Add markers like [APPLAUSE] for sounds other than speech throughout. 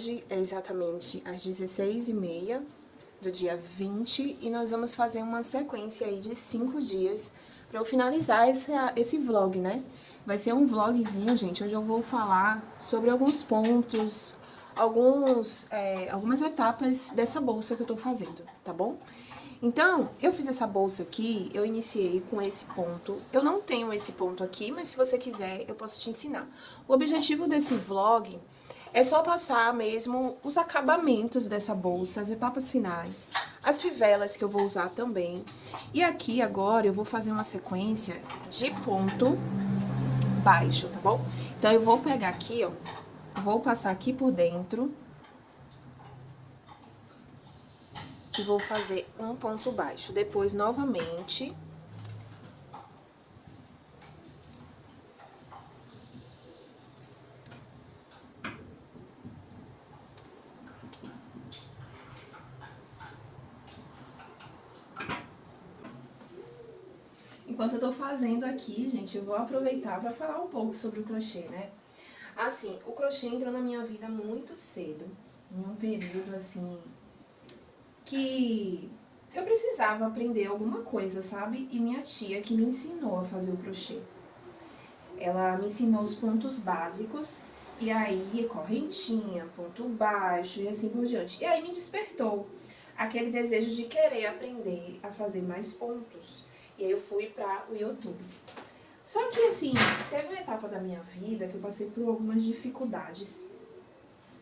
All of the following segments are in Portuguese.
hoje é exatamente às 16h30 do dia 20 e nós vamos fazer uma sequência aí de 5 dias para eu finalizar esse, esse vlog, né? Vai ser um vlogzinho, gente, onde eu vou falar sobre alguns pontos, alguns, é, algumas etapas dessa bolsa que eu tô fazendo, tá bom? Então, eu fiz essa bolsa aqui, eu iniciei com esse ponto. Eu não tenho esse ponto aqui, mas se você quiser, eu posso te ensinar. O objetivo desse vlog é só passar mesmo os acabamentos dessa bolsa, as etapas finais, as fivelas que eu vou usar também. E aqui agora eu vou fazer uma sequência de ponto baixo, tá bom? Então, eu vou pegar aqui, ó, vou passar aqui por dentro e vou fazer um ponto baixo. Depois, novamente... Tô fazendo aqui, gente, eu vou aproveitar para falar um pouco sobre o crochê, né? Assim, o crochê entrou na minha vida muito cedo, em um período, assim, que eu precisava aprender alguma coisa, sabe? E minha tia que me ensinou a fazer o crochê. Ela me ensinou os pontos básicos, e aí correntinha, ponto baixo e assim por diante. E aí me despertou aquele desejo de querer aprender a fazer mais pontos. E aí eu fui para o YouTube. Só que assim, teve uma etapa da minha vida que eu passei por algumas dificuldades.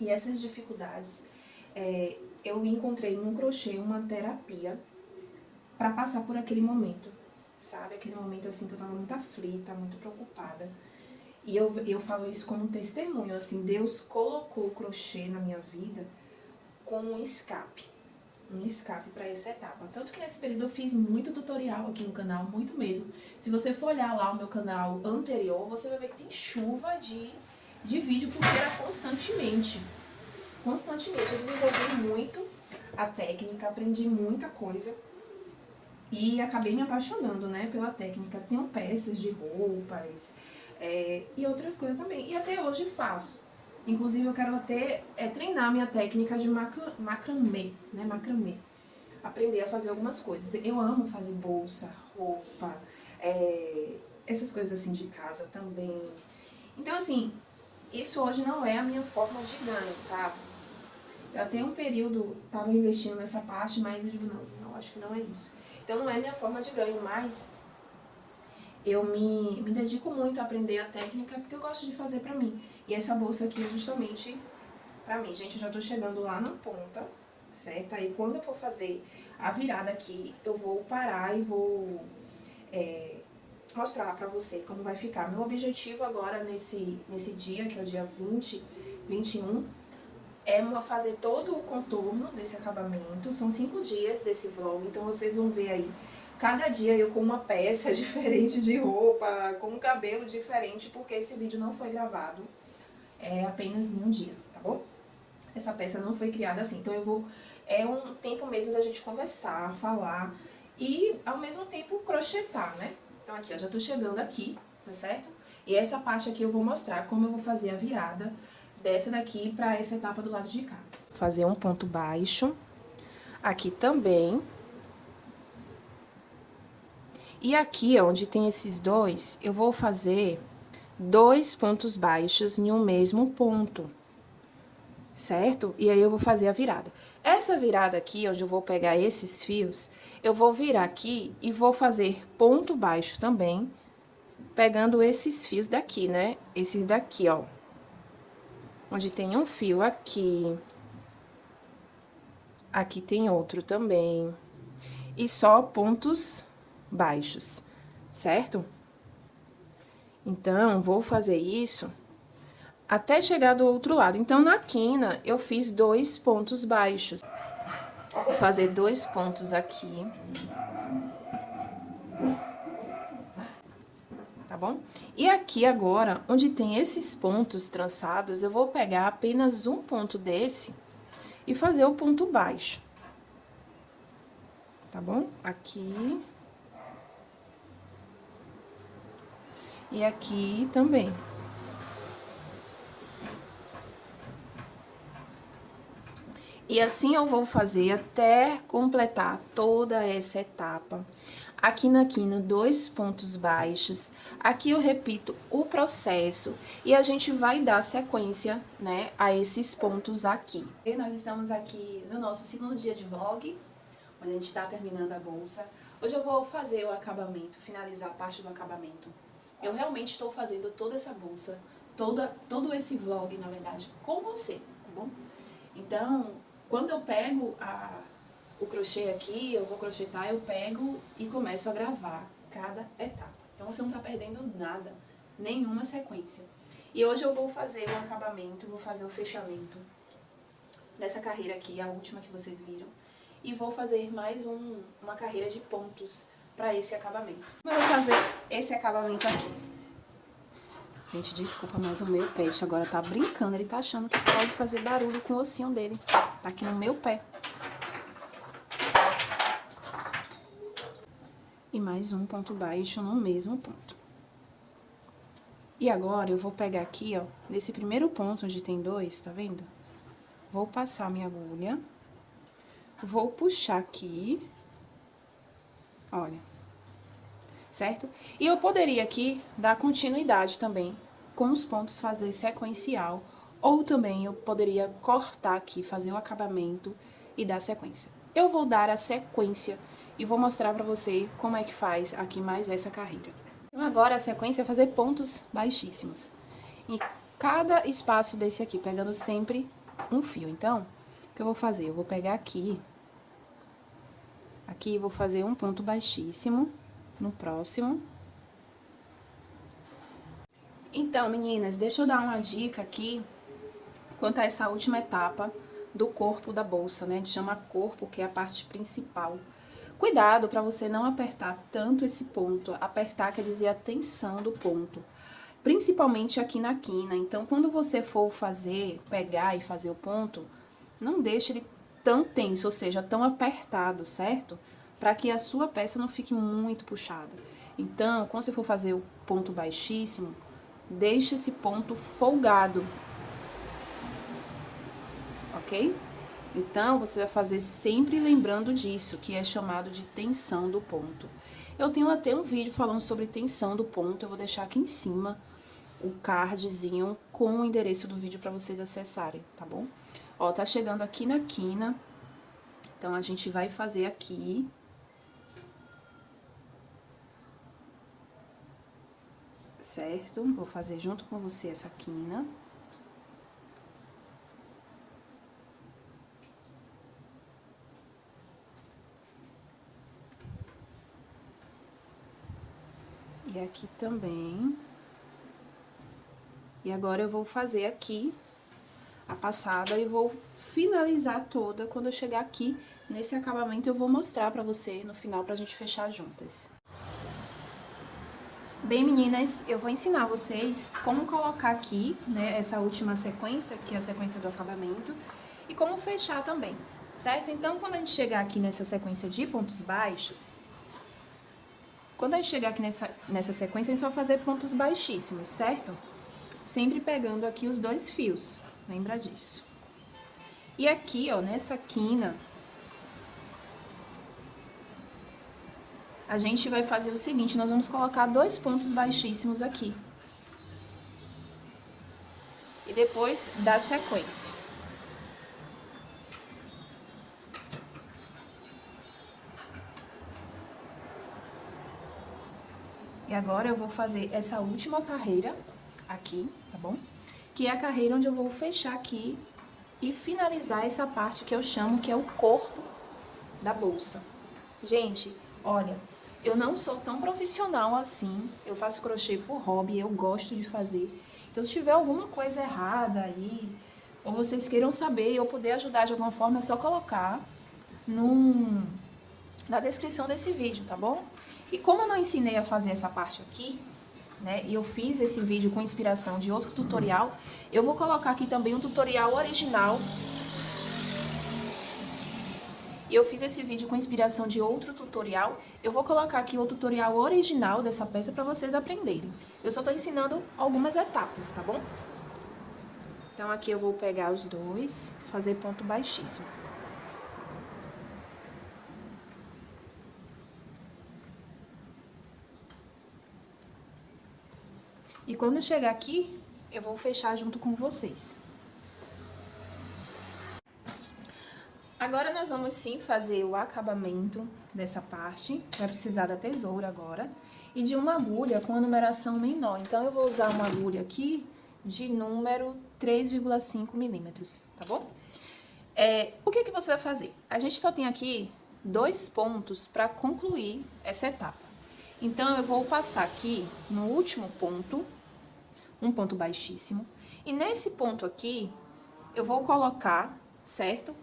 E essas dificuldades é, eu encontrei no crochê uma terapia para passar por aquele momento, sabe? Aquele momento assim que eu tava muito aflita, muito preocupada. E eu, eu falo isso como testemunho, assim, Deus colocou o crochê na minha vida como um escape, um escape para essa etapa. Tanto que nesse período eu fiz muito tutorial aqui no canal, muito mesmo. Se você for olhar lá o meu canal anterior, você vai ver que tem chuva de, de vídeo, porque era constantemente constantemente. Eu desenvolvi muito a técnica, aprendi muita coisa e acabei me apaixonando, né, pela técnica. Tenho peças de roupas é, e outras coisas também. E até hoje faço. Inclusive, eu quero até é, treinar minha técnica de macra, macramê, né, macramê. Aprender a fazer algumas coisas. Eu amo fazer bolsa, roupa, é, essas coisas assim de casa também. Então, assim, isso hoje não é a minha forma de ganho, sabe? Eu até um período estava investindo nessa parte, mas eu digo, não, não, acho que não é isso. Então não é minha forma de ganho, mas eu me, me dedico muito a aprender a técnica porque eu gosto de fazer pra mim. E essa bolsa aqui é justamente pra mim. Gente, eu já tô chegando lá na ponta, certo? Aí quando eu for fazer a virada aqui, eu vou parar e vou é, mostrar pra você como vai ficar. Meu objetivo agora nesse, nesse dia, que é o dia 20, 21, é fazer todo o contorno desse acabamento. São cinco dias desse vlog, então vocês vão ver aí cada dia eu com uma peça [LAUGHS] diferente de roupa, com um cabelo diferente, porque esse vídeo não foi gravado é apenas em um dia, tá bom? Essa peça não foi criada assim, então eu vou... É um tempo mesmo da gente conversar, falar e, ao mesmo tempo, crochetar, né? Então aqui, ó, já tô chegando aqui, tá certo? E essa parte aqui eu vou mostrar como eu vou fazer a virada dessa daqui para essa etapa do lado de cá. Fazer um ponto baixo, aqui também. E aqui, onde tem esses dois, eu vou fazer dois pontos baixos em um mesmo ponto, certo? E aí, eu vou fazer a virada. Essa virada aqui, onde eu vou pegar esses fios, eu vou virar aqui e vou fazer ponto baixo também, pegando esses fios daqui, né? Esses daqui, ó onde tem um fio aqui. Aqui tem outro também. E só pontos baixos, certo? Então, vou fazer isso até chegar do outro lado. Então, na quina, eu fiz dois pontos baixos. Vou fazer dois pontos aqui. bom? E aqui agora, onde tem esses pontos trançados, eu vou pegar apenas um ponto desse e fazer o ponto baixo. Tá bom? Aqui. E aqui também. E assim eu vou fazer até completar toda essa etapa. Aqui na quina, dois pontos baixos. Aqui eu repito o processo e a gente vai dar sequência, né, a esses pontos aqui. E nós estamos aqui no nosso segundo dia de vlog, onde a gente tá terminando a bolsa. Hoje eu vou fazer o acabamento, finalizar a parte do acabamento. Eu realmente estou fazendo toda essa bolsa, toda, todo esse vlog, na verdade, com você, tá bom? Então, quando eu pego a, o crochê aqui, eu vou crochetar, eu pego e começo a gravar cada etapa. Então você não tá perdendo nada, nenhuma sequência. E hoje eu vou fazer o acabamento, vou fazer o fechamento dessa carreira aqui, a última que vocês viram. E vou fazer mais um, uma carreira de pontos para esse acabamento. Eu vou fazer esse acabamento aqui. Gente, desculpa, mas o meu pet agora tá brincando. Ele tá achando que pode fazer barulho com o ossinho dele. Tá aqui no meu pé. E mais um ponto baixo no mesmo ponto. E agora, eu vou pegar aqui, ó, nesse primeiro ponto onde tem dois, tá vendo? Vou passar minha agulha. Vou puxar aqui. Olha certo? E eu poderia aqui dar continuidade também com os pontos fazer sequencial, ou também eu poderia cortar aqui, fazer o acabamento e dar sequência. Eu vou dar a sequência e vou mostrar pra você como é que faz aqui mais essa carreira. Então agora a sequência é fazer pontos baixíssimos. Em cada espaço desse aqui, pegando sempre um fio. Então, o que eu vou fazer? Eu vou pegar aqui, aqui vou fazer um ponto baixíssimo, no próximo. Então, meninas, deixa eu dar uma dica aqui quanto a essa última etapa do corpo da bolsa, né? A gente chama corpo, que é a parte principal. Cuidado para você não apertar tanto esse ponto. Apertar quer dizer a tensão do ponto. Principalmente aqui na quina. Então, quando você for fazer, pegar e fazer o ponto, não deixe ele tão tenso, ou seja, tão apertado, certo? para que a sua peça não fique muito puxada. Então, quando você for fazer o ponto baixíssimo, deixe esse ponto folgado, ok? Então, você vai fazer sempre lembrando disso, que é chamado de tensão do ponto. Eu tenho até um vídeo falando sobre tensão do ponto, eu vou deixar aqui em cima o cardzinho com o endereço do vídeo para vocês acessarem, tá bom? Ó, tá chegando aqui na quina, então a gente vai fazer aqui certo? Vou fazer junto com você essa quina. E aqui também. E agora eu vou fazer aqui a passada e vou finalizar toda. Quando eu chegar aqui nesse acabamento, eu vou mostrar pra você no final pra gente fechar juntas. Bem, meninas, eu vou ensinar vocês como colocar aqui, né, essa última sequência, que é a sequência do acabamento, e como fechar também, certo? Então, quando a gente chegar aqui nessa sequência de pontos baixos, quando a gente chegar aqui nessa, nessa sequência, a gente só vai fazer pontos baixíssimos, certo? Sempre pegando aqui os dois fios, lembra disso. E aqui, ó, nessa quina, a gente vai fazer o seguinte, nós vamos colocar dois pontos baixíssimos aqui. E depois dar sequência. E agora eu vou fazer essa última carreira aqui, tá bom? Que é a carreira onde eu vou fechar aqui e finalizar essa parte que eu chamo que é o corpo da bolsa. Gente, olha, eu não sou tão profissional assim, eu faço crochê por hobby, eu gosto de fazer. Então, se tiver alguma coisa errada aí, ou vocês queiram saber e eu puder ajudar de alguma forma, é só colocar num, na descrição desse vídeo, tá bom? E como eu não ensinei a fazer essa parte aqui, né, e eu fiz esse vídeo com inspiração de outro tutorial, eu vou colocar aqui também um tutorial original e eu fiz esse vídeo com inspiração de outro tutorial. Eu vou colocar aqui o tutorial original dessa peça para vocês aprenderem. Eu só estou ensinando algumas etapas, tá bom? Então, aqui eu vou pegar os dois, fazer ponto baixíssimo. E quando chegar aqui, eu vou fechar junto com vocês. Agora, nós vamos sim fazer o acabamento dessa parte. Vai precisar da tesoura agora. E de uma agulha com a numeração menor. Então, eu vou usar uma agulha aqui de número 3,5 milímetros, tá bom? É, o que, que você vai fazer? A gente só tem aqui dois pontos para concluir essa etapa. Então, eu vou passar aqui no último ponto, um ponto baixíssimo, e nesse ponto aqui, eu vou colocar, certo?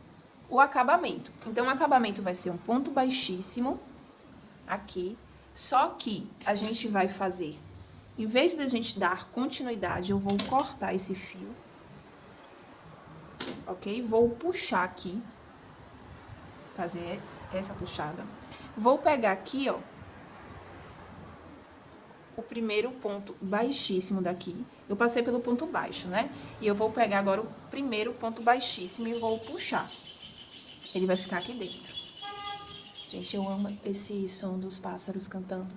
O acabamento. Então, o acabamento vai ser um ponto baixíssimo, aqui, só que a gente vai fazer, em vez de a gente dar continuidade, eu vou cortar esse fio, ok? Vou puxar aqui, fazer essa puxada. Vou pegar aqui, ó, o primeiro ponto baixíssimo daqui. Eu passei pelo ponto baixo, né? E eu vou pegar agora o primeiro ponto baixíssimo e vou puxar. Ele vai ficar aqui dentro. Gente, eu amo esse som dos pássaros cantando.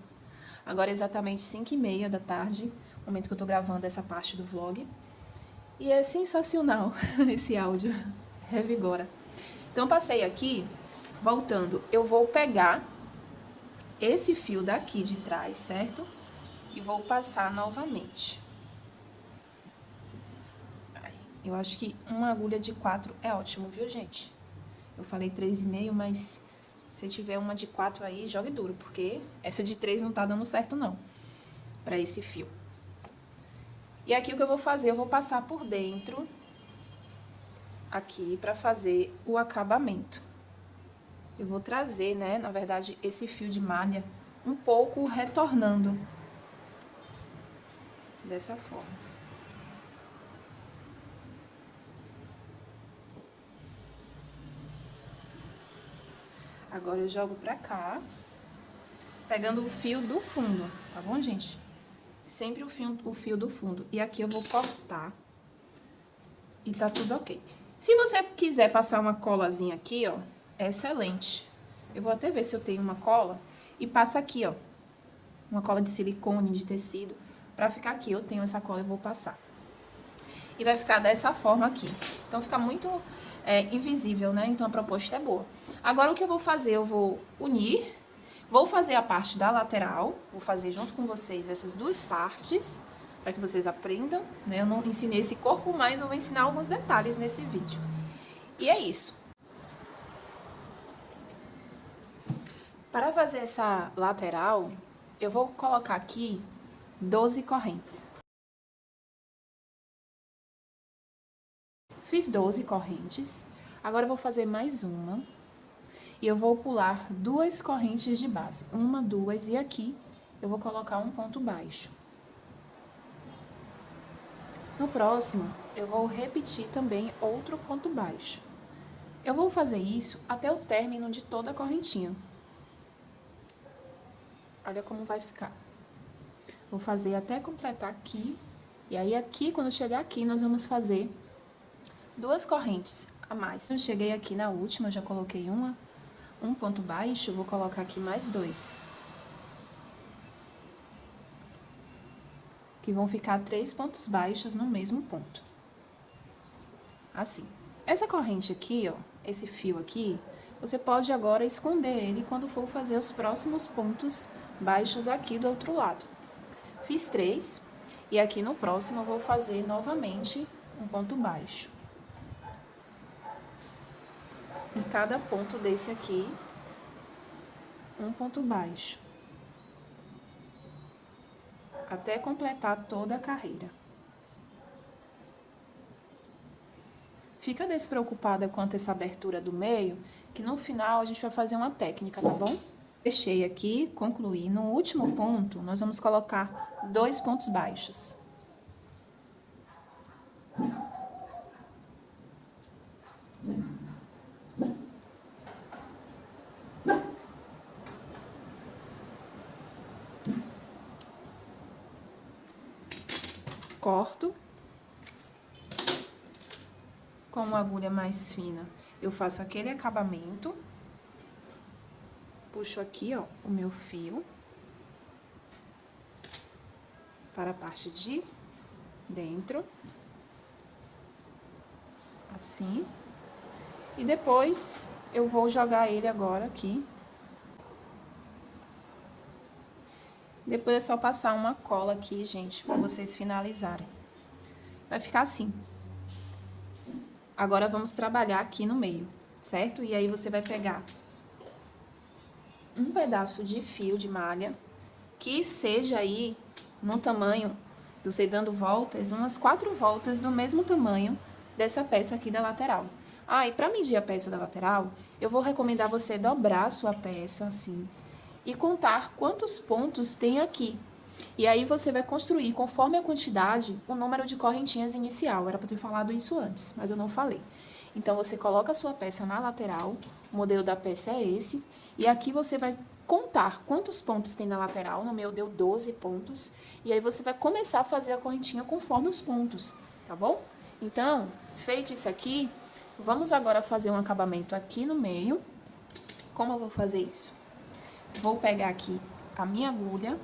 Agora é exatamente 5 e meia da tarde, momento que eu tô gravando essa parte do vlog. E é sensacional [LAUGHS] esse áudio, revigora. Então, passei aqui, voltando, eu vou pegar esse fio daqui de trás, certo? E vou passar novamente. Eu acho que uma agulha de quatro é ótimo, viu, gente? Eu falei três e meio, mas se tiver uma de quatro aí, jogue duro, porque essa de três não tá dando certo, não, pra esse fio. E aqui o que eu vou fazer, eu vou passar por dentro, aqui, pra fazer o acabamento. Eu vou trazer, né, na verdade, esse fio de malha um pouco retornando dessa forma. Agora eu jogo pra cá, pegando o fio do fundo, tá bom, gente? Sempre o fio, o fio do fundo. E aqui eu vou cortar e tá tudo ok. Se você quiser passar uma colazinha aqui, ó, é excelente. Eu vou até ver se eu tenho uma cola e passa aqui, ó, uma cola de silicone, de tecido Pra ficar aqui, eu tenho essa cola, eu vou passar. E vai ficar dessa forma aqui. Então, fica muito é, invisível, né? Então, a proposta é boa. Agora, o que eu vou fazer? Eu vou unir, vou fazer a parte da lateral, vou fazer junto com vocês essas duas partes, para que vocês aprendam, né? Eu não ensinei esse corpo, mas eu vou ensinar alguns detalhes nesse vídeo. E é isso. Para fazer essa lateral, eu vou colocar aqui 12 correntes. Fiz 12 correntes, agora vou fazer mais uma. E eu vou pular duas correntes de base, uma, duas, e aqui eu vou colocar um ponto baixo. No próximo, eu vou repetir também outro ponto baixo. Eu vou fazer isso até o término de toda a correntinha. Olha como vai ficar. Vou fazer até completar aqui. E aí, aqui, quando chegar aqui, nós vamos fazer duas correntes a mais. Eu cheguei aqui na última, já coloquei uma, um ponto baixo, vou colocar aqui mais dois. Que vão ficar três pontos baixos no mesmo ponto. Assim. Essa corrente aqui, ó, esse fio aqui, você pode agora esconder ele quando for fazer os próximos pontos baixos aqui do outro lado. Fiz três, e aqui no próximo eu vou fazer novamente um ponto baixo. Em cada ponto desse aqui, um ponto baixo. Até completar toda a carreira. Fica despreocupada quanto essa abertura do meio, que no final a gente vai fazer uma técnica, tá bom? Fechei aqui, concluí. No último ponto, nós vamos colocar dois pontos baixos. Corto com uma agulha mais fina. Eu faço aquele acabamento puxo aqui, ó, o meu fio. para a parte de dentro. Assim. E depois eu vou jogar ele agora aqui. Depois é só passar uma cola aqui, gente, para vocês finalizarem. Vai ficar assim. Agora, vamos trabalhar aqui no meio, certo? E aí, você vai pegar um pedaço de fio de malha, que seja aí no tamanho, você dando voltas, umas quatro voltas do mesmo tamanho dessa peça aqui da lateral. Ah, e para medir a peça da lateral, eu vou recomendar você dobrar a sua peça assim e contar quantos pontos tem aqui. E aí você vai construir, conforme a quantidade, o número de correntinhas inicial. Era para ter falado isso antes, mas eu não falei. Então, você coloca a sua peça na lateral, o modelo da peça é esse, e aqui você vai contar quantos pontos tem na lateral, no meu deu 12 pontos, e aí você vai começar a fazer a correntinha conforme os pontos, tá bom? Então, feito isso aqui, vamos agora fazer um acabamento aqui no meio. Como eu vou fazer isso? Vou pegar aqui a minha agulha.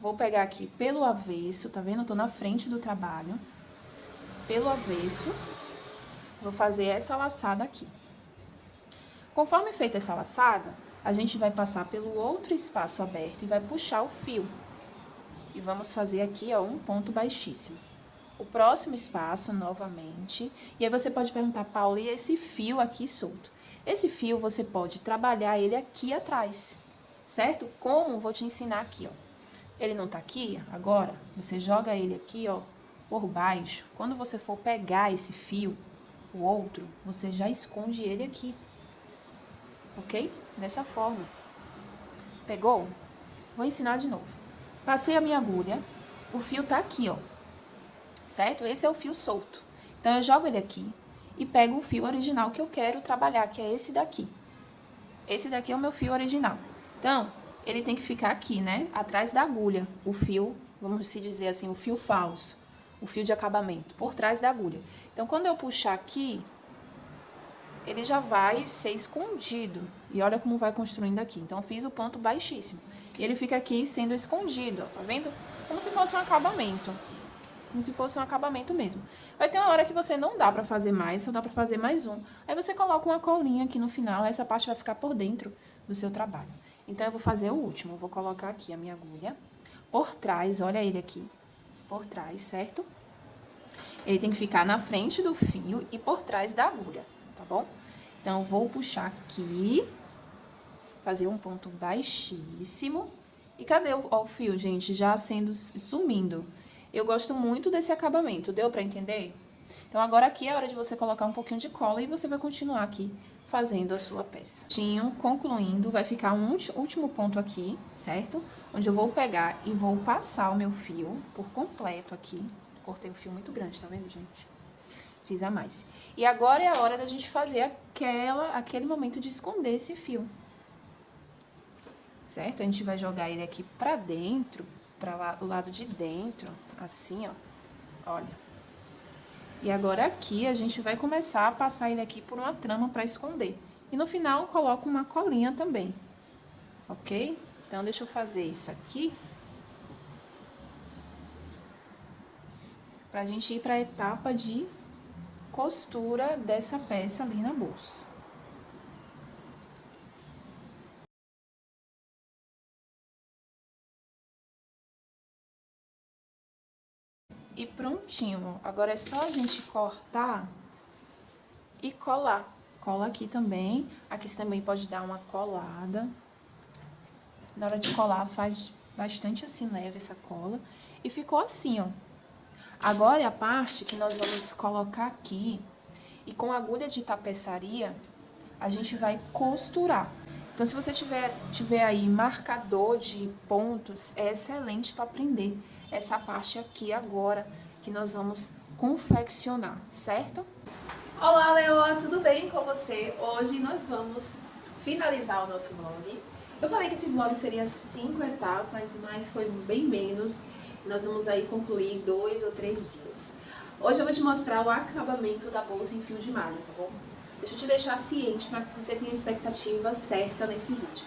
Vou pegar aqui pelo avesso, tá vendo? Eu tô na frente do trabalho. Pelo avesso. Vou fazer essa laçada aqui. Conforme feita essa laçada, a gente vai passar pelo outro espaço aberto e vai puxar o fio. E vamos fazer aqui, ó, um ponto baixíssimo. O próximo espaço, novamente, e aí você pode perguntar, Paula, e esse fio aqui solto? Esse fio, você pode trabalhar ele aqui atrás, certo? Como? Vou te ensinar aqui, ó. Ele não tá aqui agora, você joga ele aqui, ó, por baixo. Quando você for pegar esse fio, o outro, você já esconde ele aqui, ok? Dessa forma. Pegou? Vou ensinar de novo. Passei a minha agulha, o fio tá aqui, ó, certo? Esse é o fio solto. Então, eu jogo ele aqui, e pego o fio original que eu quero trabalhar, que é esse daqui. Esse daqui é o meu fio original. Então, ele tem que ficar aqui, né? Atrás da agulha, o fio, vamos se dizer assim, o fio falso, o fio de acabamento, por trás da agulha. Então, quando eu puxar aqui, ele já vai ser escondido. E olha como vai construindo aqui. Então, fiz o ponto baixíssimo. E ele fica aqui sendo escondido, ó, tá vendo? Como se fosse um acabamento como se fosse um acabamento mesmo. Vai ter uma hora que você não dá pra fazer mais, só dá pra fazer mais um. Aí você coloca uma colinha aqui no final, essa parte vai ficar por dentro do seu trabalho. Então, eu vou fazer o último. Eu vou colocar aqui a minha agulha por trás, olha ele aqui, por trás, certo? Ele tem que ficar na frente do fio e por trás da agulha, tá bom? Então, vou puxar aqui, fazer um ponto baixíssimo. E cadê o, ó, o fio, gente? Já sendo, sumindo. Eu gosto muito desse acabamento, deu pra entender? Então, agora aqui é a hora de você colocar um pouquinho de cola e você vai continuar aqui fazendo a sua peça. Tinho, concluindo, vai ficar um último ponto aqui, certo? Onde eu vou pegar e vou passar o meu fio por completo aqui. Cortei o fio muito grande, tá vendo, gente? Fiz a mais. E agora é a hora da gente fazer aquela, aquele momento de esconder esse fio. Certo? A gente vai jogar ele aqui pra dentro, para o lado de dentro, assim, ó. Olha. E agora aqui a gente vai começar a passar ele aqui por uma trama para esconder. E no final coloco uma colinha também, ok? Então, deixa eu fazer isso aqui. Pra gente ir para a etapa de costura dessa peça ali na bolsa. E prontinho. Agora é só a gente cortar e colar. Cola aqui também. Aqui você também pode dar uma colada. Na hora de colar, faz bastante assim leve essa cola. E ficou assim, ó. Agora é a parte que nós vamos colocar aqui. E com agulha de tapeçaria, a gente vai costurar. Então, se você tiver, tiver aí marcador de pontos, é excelente para prender essa parte aqui agora que nós vamos confeccionar, certo? Olá, Leoa, tudo bem com você? Hoje nós vamos finalizar o nosso vlog. Eu falei que esse vlog seria cinco etapas, mas foi bem menos. Nós vamos aí concluir dois ou três dias. Hoje eu vou te mostrar o acabamento da bolsa em fio de malha, tá bom? Deixa eu te deixar ciente para que você tenha a expectativa certa nesse vídeo.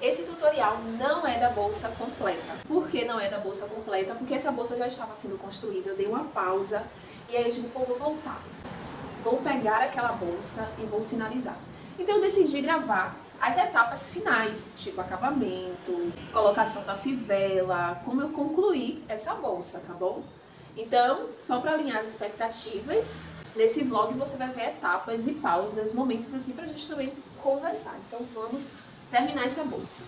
Esse tutorial não é da bolsa completa. Por que não é da bolsa completa? Porque essa bolsa já estava sendo construída, eu dei uma pausa e aí eu digo, pô, vou voltar. Vou pegar aquela bolsa e vou finalizar. Então eu decidi gravar as etapas finais, tipo acabamento, colocação da fivela, como eu concluí essa bolsa, tá bom? Então, só para alinhar as expectativas, nesse vlog você vai ver etapas e pausas, momentos assim pra gente também conversar. Então vamos terminar essa bolsa.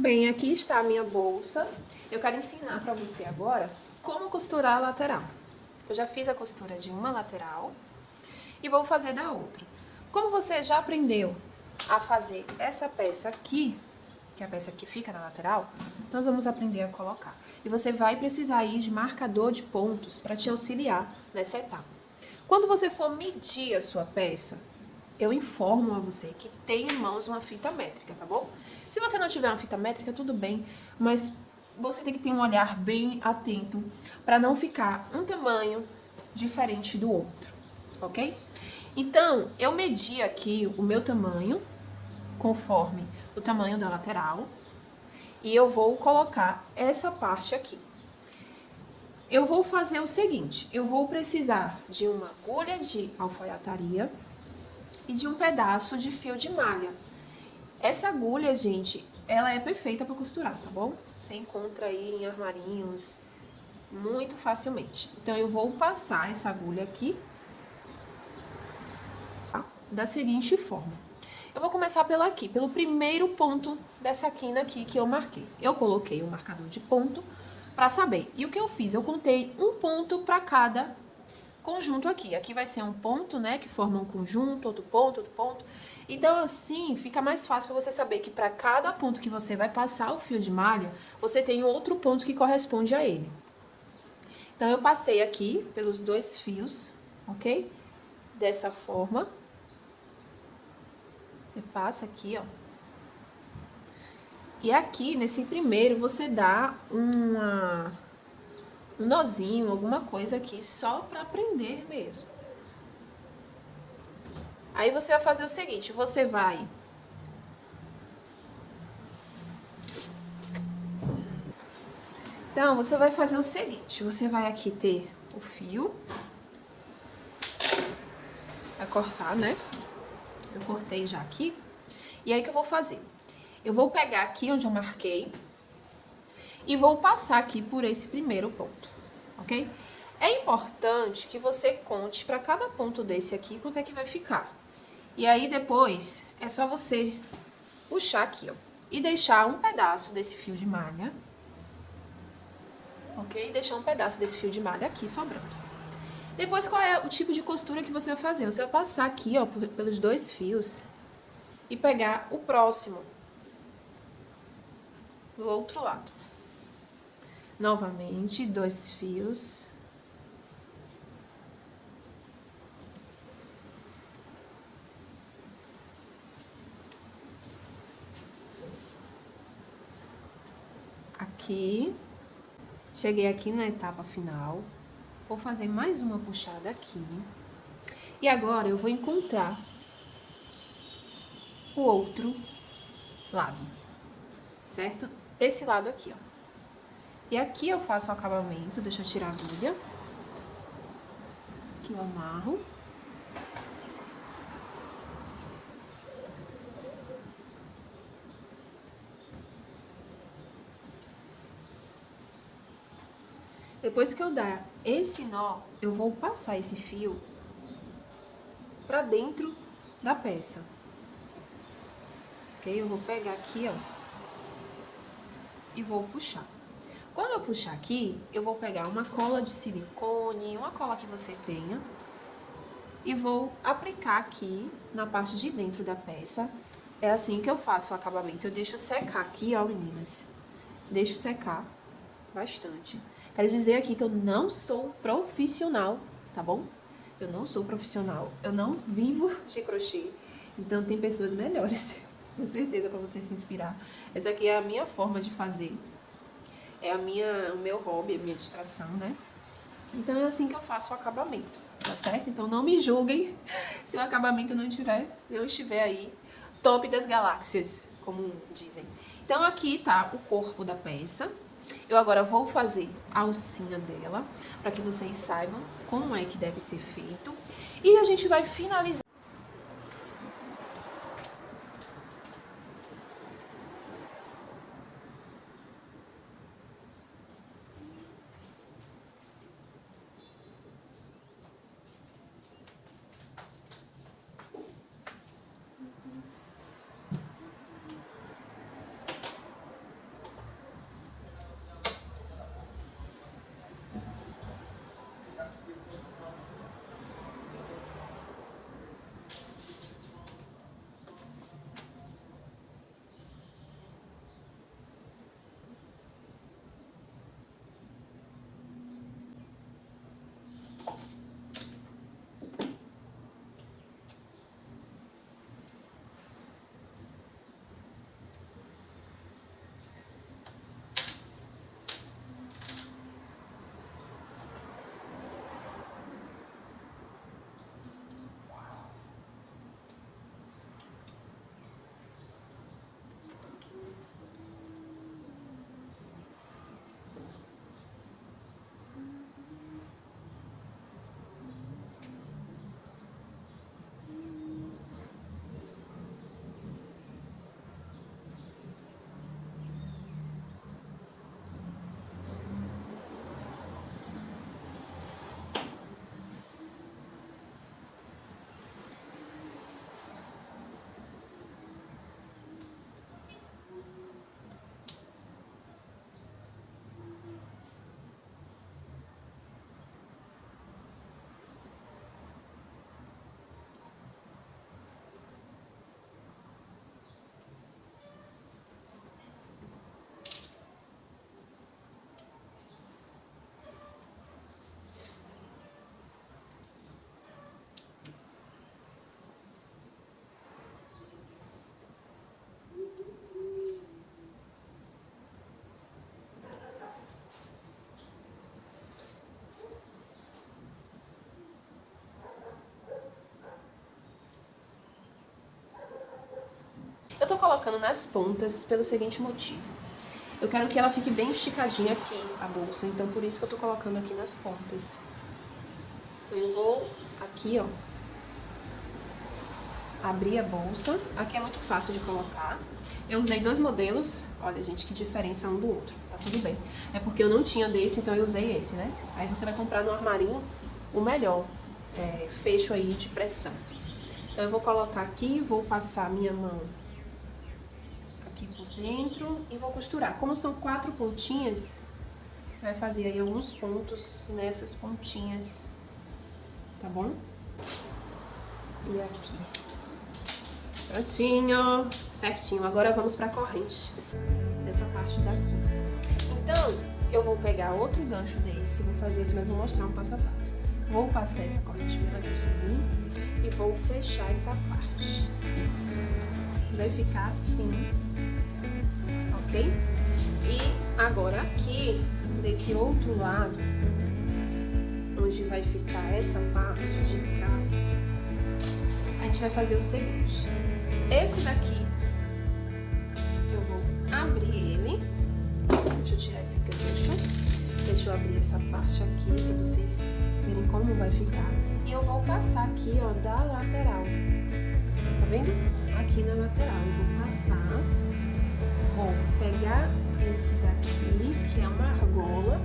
Bem, aqui está a minha bolsa. Eu quero ensinar para você agora como costurar a lateral. Eu já fiz a costura de uma lateral e vou fazer da outra. Como você já aprendeu a fazer essa peça aqui, que é a peça que fica na lateral, nós vamos aprender a colocar. E você vai precisar ir de marcador de pontos para te auxiliar nessa etapa. Quando você for medir a sua peça, eu informo a você que tem em mãos uma fita métrica, tá bom? Se você não tiver uma fita métrica, tudo bem, mas você tem que ter um olhar bem atento para não ficar um tamanho diferente do outro, ok? Então, eu medi aqui o meu tamanho, conforme o tamanho da lateral, e eu vou colocar essa parte aqui. Eu vou fazer o seguinte, eu vou precisar de uma agulha de alfaiataria e de um pedaço de fio de malha. Essa agulha, gente, ela é perfeita para costurar, tá bom? Você encontra aí em armarinhos muito facilmente. Então, eu vou passar essa agulha aqui da seguinte forma. Eu vou começar pela aqui, pelo primeiro ponto dessa quina aqui que eu marquei. Eu coloquei o um marcador de ponto para saber. E o que eu fiz? Eu contei um ponto para cada conjunto aqui. Aqui vai ser um ponto, né, que forma um conjunto, outro ponto, outro ponto. Então, assim, fica mais fácil para você saber que para cada ponto que você vai passar o fio de malha, você tem outro ponto que corresponde a ele. Então, eu passei aqui pelos dois fios, ok? Dessa forma. Você passa aqui, ó. E aqui, nesse primeiro, você dá uma, um nozinho, alguma coisa aqui, só para prender mesmo. Aí você vai fazer o seguinte, você vai... Então, você vai fazer o seguinte, você vai aqui ter o fio. Vai cortar, né? Eu cortei já aqui. E aí, o que eu vou fazer? Eu vou pegar aqui onde eu marquei e vou passar aqui por esse primeiro ponto, ok? É importante que você conte para cada ponto desse aqui quanto é que vai ficar. E aí, depois, é só você puxar aqui, ó. E deixar um pedaço desse fio de malha. Ok? Deixar um pedaço desse fio de malha aqui sobrando. Depois, qual é o tipo de costura que você vai fazer? Você vai passar aqui, ó, pelos dois fios e pegar o próximo do outro lado. Novamente, dois fios aqui. Cheguei aqui na etapa final. Vou fazer mais uma puxada aqui. E agora eu vou encontrar o outro lado, certo? Esse lado aqui, ó. E aqui eu faço o acabamento, deixa eu tirar a agulha. Aqui eu amarro. Depois que eu dar esse nó, eu vou passar esse fio pra dentro da peça. Ok? Eu vou pegar aqui, ó, e vou puxar. Quando eu puxar aqui, eu vou pegar uma cola de silicone, uma cola que você tenha, e vou aplicar aqui na parte de dentro da peça, é assim que eu faço o acabamento. Eu deixo secar aqui, ó, meninas. Deixo secar bastante. Quero dizer aqui que eu não sou profissional, tá bom? Eu não sou profissional. Eu não vivo de crochê. Então tem pessoas melhores, [LAUGHS] com certeza, para você se inspirar. Essa aqui é a minha forma de fazer. É a minha, o meu hobby, a minha distração, né? Então é assim que eu faço o acabamento, tá certo? Então não me julguem [LAUGHS] se o acabamento não tiver, não estiver aí top das galáxias, como dizem. Então aqui tá o corpo da peça. Eu agora vou fazer a alcinha dela, para que vocês saibam como é que deve ser feito. E a gente vai finalizar. Tô colocando nas pontas pelo seguinte motivo. Eu quero que ela fique bem esticadinha aqui, a bolsa, então por isso que eu tô colocando aqui nas pontas. Eu vou aqui, ó, abrir a bolsa. Aqui é muito fácil de colocar. Eu usei dois modelos, olha gente, que diferença um do outro, tá tudo bem. É porque eu não tinha desse, então eu usei esse, né? Aí você vai comprar no armarinho o melhor é, fecho aí de pressão. Então eu vou colocar aqui, vou passar minha mão aqui por dentro e vou costurar. Como são quatro pontinhas, vai fazer aí alguns pontos nessas pontinhas, tá bom? E aqui. Prontinho, certinho. Agora vamos pra corrente, dessa parte daqui. Então, eu vou pegar outro gancho desse, vou fazer aqui, mas vou mostrar um passo a passo. Vou passar essa corrente pela aqui e vou fechar essa parte. Vai ficar assim ok? E agora aqui, desse outro lado, onde vai ficar essa parte de cá, a gente vai fazer o seguinte. Esse daqui, eu vou abrir ele. Deixa eu tirar esse gancho. Deixa eu abrir essa parte aqui pra vocês verem como vai ficar. E eu vou passar aqui, ó, da lateral. Tá vendo? Aqui na lateral. Eu vou passar vou pegar esse daqui, que é uma argola,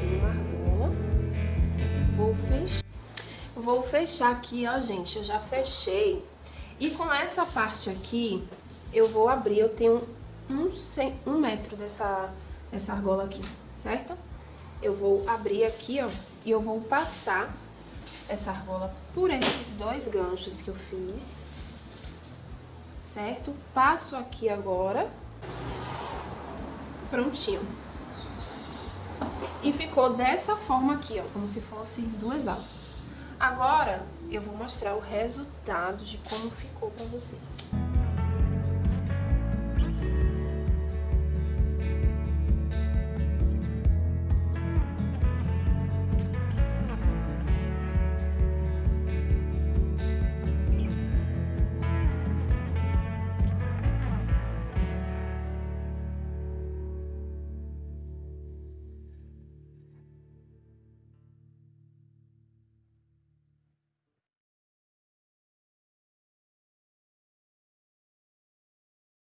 uma argola, vou fechar, vou fechar aqui, ó, gente, eu já fechei. E com essa parte aqui, eu vou abrir, eu tenho um, um metro dessa, dessa argola aqui, certo? Eu vou abrir aqui, ó, e eu vou passar essa argola por esses dois ganchos que eu fiz, certo? Passo aqui agora. Prontinho. E ficou dessa forma aqui, ó, como se fosse duas alças. Agora, eu vou mostrar o resultado de como ficou pra vocês.